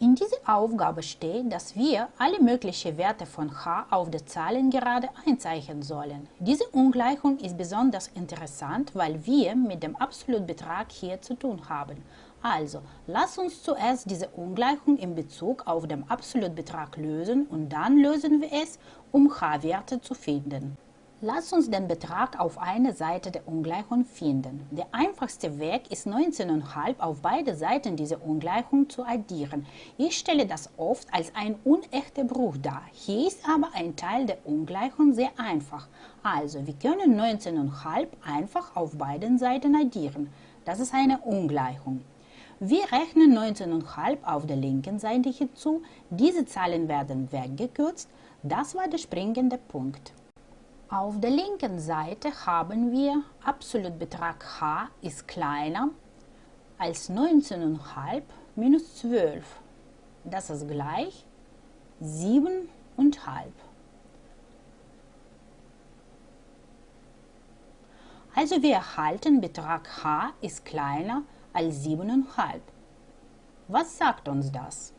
In dieser Aufgabe steht, dass wir alle möglichen Werte von h auf der Zahlengerade einzeichnen sollen. Diese Ungleichung ist besonders interessant, weil wir mit dem Absolutbetrag hier zu tun haben. Also, lass uns zuerst diese Ungleichung in Bezug auf den Absolutbetrag lösen und dann lösen wir es, um h-Werte zu finden. Lass uns den Betrag auf einer Seite der Ungleichung finden. Der einfachste Weg ist 19,5 auf beide Seiten dieser Ungleichung zu addieren. Ich stelle das oft als ein unechter Bruch dar. Hier ist aber ein Teil der Ungleichung sehr einfach. Also, wir können 19,5 einfach auf beiden Seiten addieren. Das ist eine Ungleichung. Wir rechnen 19,5 auf der linken Seite hinzu. Diese Zahlen werden weggekürzt. Das war der springende Punkt. Auf der linken Seite haben wir Absolutbetrag h ist kleiner als 19,5 minus 12. Das ist gleich 7,5. Also wir erhalten Betrag h ist kleiner als 7,5. Was sagt uns das?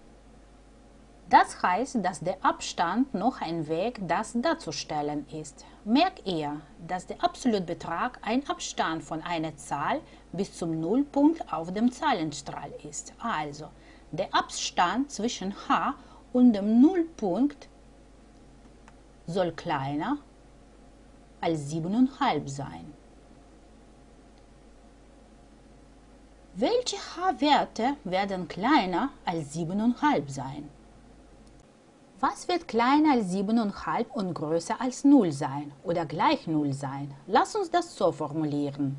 Das heißt, dass der Abstand noch ein Weg, das darzustellen ist. Merkt ihr, dass der Absolutbetrag ein Abstand von einer Zahl bis zum Nullpunkt auf dem Zahlenstrahl ist. Also, der Abstand zwischen h und dem Nullpunkt soll kleiner als 7,5 sein. Welche h-Werte werden kleiner als 7,5 sein? Was wird kleiner als 7,5 und größer als 0 sein oder gleich 0 sein? Lass uns das so formulieren.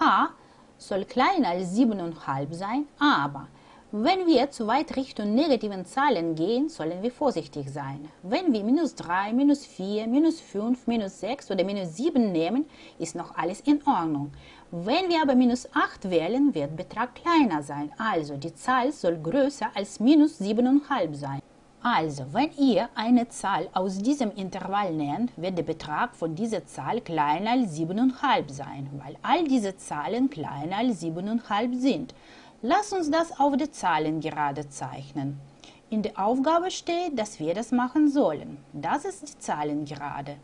h soll kleiner als 7,5 sein, aber wenn wir zu weit Richtung negativen Zahlen gehen, sollen wir vorsichtig sein. Wenn wir minus 3, minus 4, minus 5, minus 6 oder minus 7 nehmen, ist noch alles in Ordnung. Wenn wir aber minus 8 wählen, wird Betrag kleiner sein, also die Zahl soll größer als minus 7,5 sein. Also, wenn ihr eine Zahl aus diesem Intervall nennt, wird der Betrag von dieser Zahl kleiner als 7,5 sein, weil all diese Zahlen kleiner als 7,5 sind. Lass uns das auf der Zahlengerade zeichnen. In der Aufgabe steht, dass wir das machen sollen. Das ist die Zahlengerade.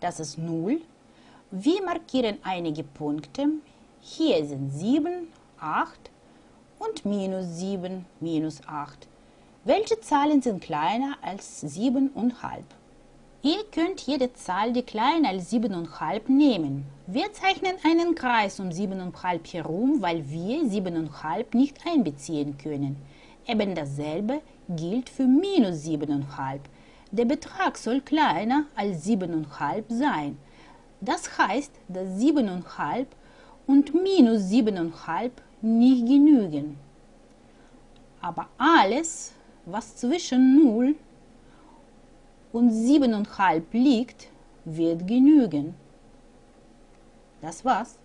Das ist 0. Wir markieren einige Punkte. Hier sind 7, 8 und minus 7, minus 8. Welche Zahlen sind kleiner als 7,5? Ihr könnt jede Zahl, die kleiner als 7,5 nehmen. Wir zeichnen einen Kreis um 7,5 herum, weil wir 7,5 nicht einbeziehen können. Eben dasselbe gilt für minus 7,5. Der Betrag soll kleiner als 7,5 sein. Das heißt, dass 7,5 und minus 7,5 nicht genügen. Aber alles, was zwischen 0 und 7,5 liegt, wird genügen. Das war's.